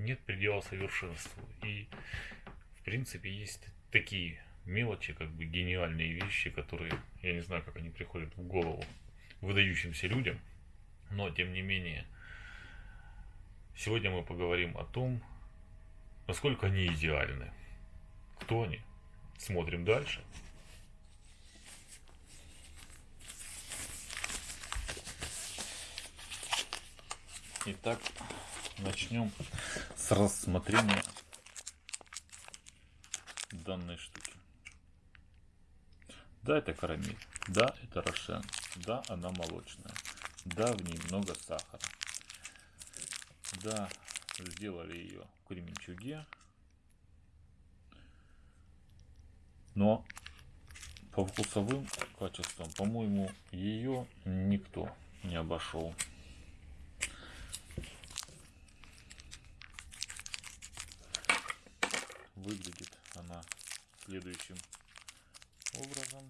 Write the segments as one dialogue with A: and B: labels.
A: нет предела совершенству. И, в принципе, есть такие мелочи, как бы гениальные вещи, которые, я не знаю, как они приходят в голову выдающимся людям, но, тем не менее, сегодня мы поговорим о том, насколько они идеальны. Кто они? Смотрим дальше. Итак, начнем с рассмотрения данной штуки. Да, это карамель. Да, это рошен. Да, она молочная. Да, в ней много сахара. Да, сделали ее в кременчуге. Но по вкусовым качествам, по-моему, ее никто не обошел. Выглядит она следующим образом.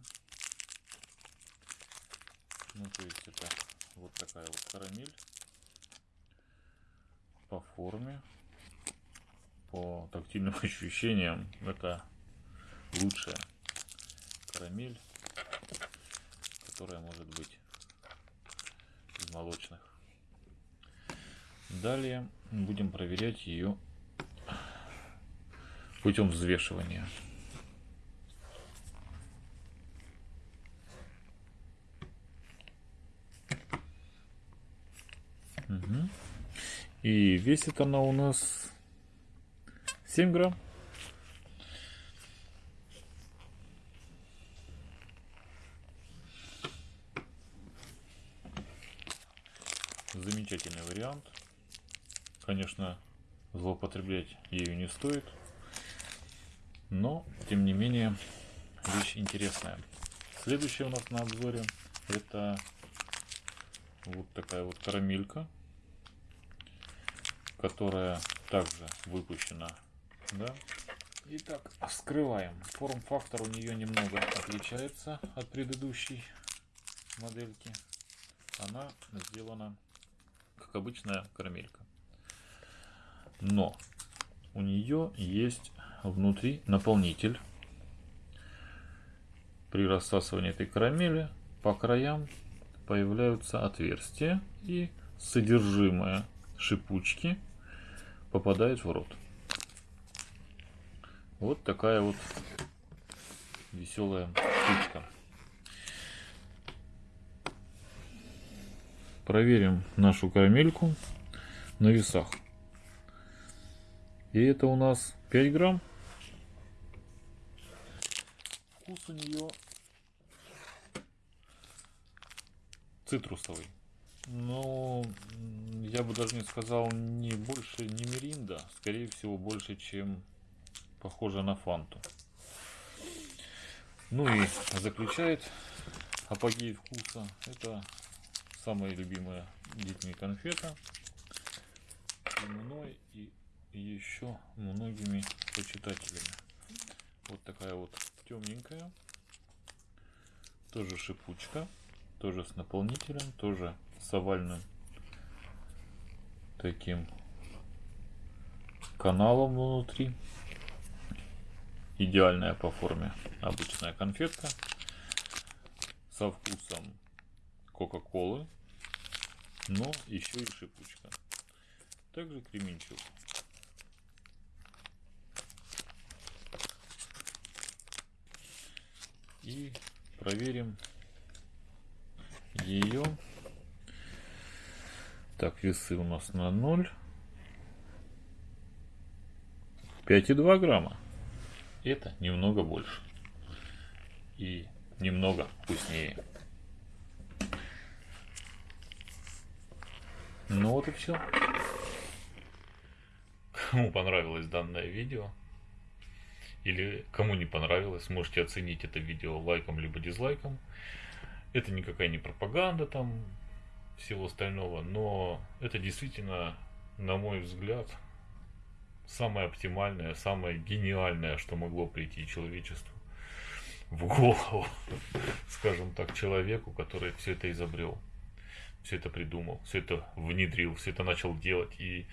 A: Ну, то есть это вот такая вот карамель по форме, по тактильным ощущениям. Это лучшая карамель, которая может быть из молочных. Далее будем проверять ее путем взвешивания. Угу. И весит она у нас 7 грамм. Замечательный вариант. Конечно, злоупотреблять ею не стоит. Но, тем не менее, вещь интересная. Следующее у нас на обзоре это вот такая вот карамелька, которая также выпущена. Да? Итак, вскрываем. Форм-фактор у нее немного отличается от предыдущей модельки. Она сделана как обычная карамелька. Но у нее есть внутри наполнитель. При рассасывании этой карамели по краям появляются отверстия и содержимое шипучки попадает в рот. Вот такая вот веселая штучка. Проверим нашу карамельку на весах. И это у нас 5 грамм. Вкус у нее цитрусовый. Но я бы даже не сказал не больше, не миринда. Скорее всего, больше, чем похоже на фанту. Ну и заключает апогей вкуса. Это самая любимая детьми конфета. И мной, и еще многими почитателями. Вот такая вот темненькая. Тоже шипучка. Тоже с наполнителем. Тоже с овальным таким каналом внутри. Идеальная по форме обычная конфетка. Со вкусом Кока-Колы. Но еще и шипучка. Также кременчуг. И проверим ее. Так, весы у нас на 0. 5,2 грамма. Это немного больше. И немного вкуснее. Ну вот и все. Кому понравилось данное видео, или кому не понравилось, можете оценить это видео лайком либо дизлайком. Это никакая не пропаганда там всего остального, но это действительно, на мой взгляд, самое оптимальное, самое гениальное, что могло прийти человечеству в голову, скажем так, человеку, который все это изобрел, все это придумал, все это внедрил, все это начал делать и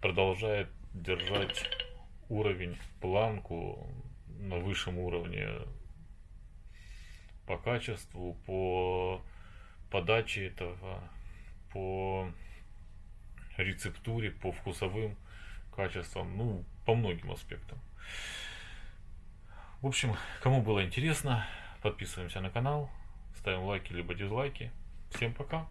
A: продолжает держать уровень, планку на высшем уровне по качеству, по подаче этого, по рецептуре, по вкусовым качествам, ну, по многим аспектам. В общем, кому было интересно, подписываемся на канал, ставим лайки либо дизлайки. Всем пока!